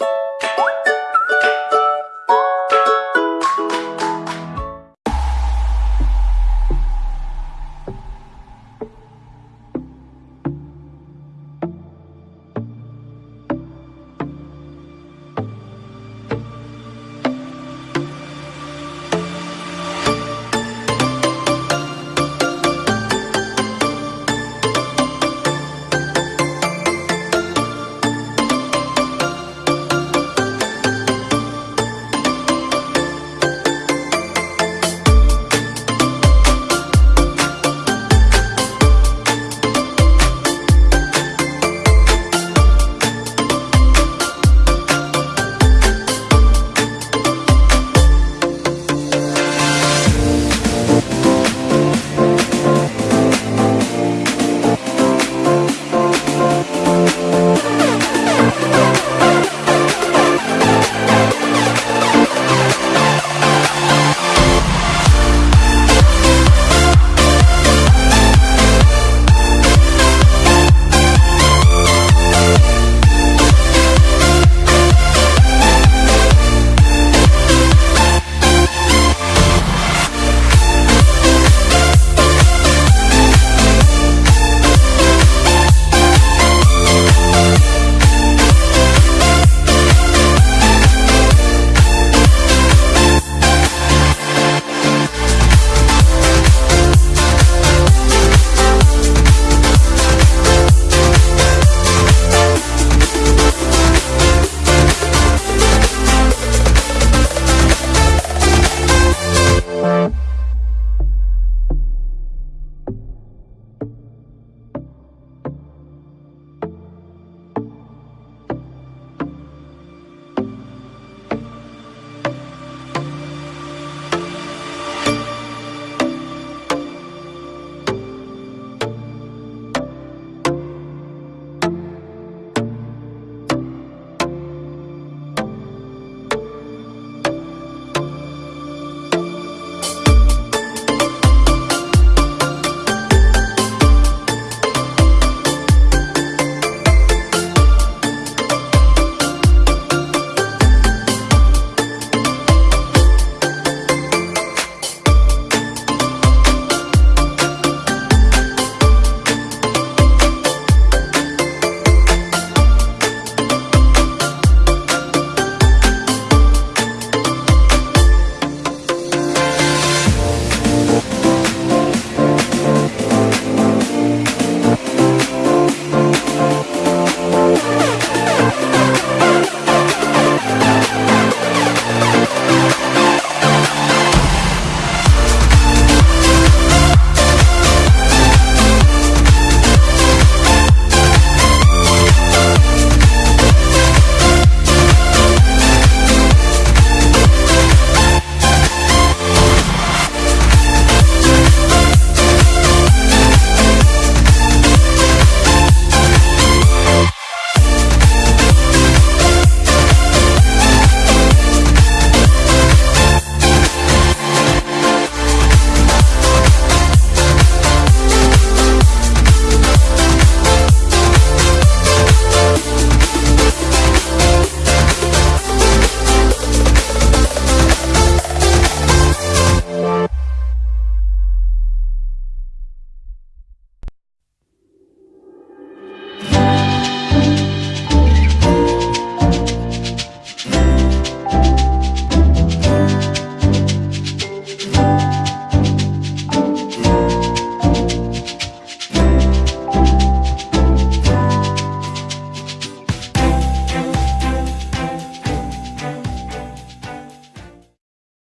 you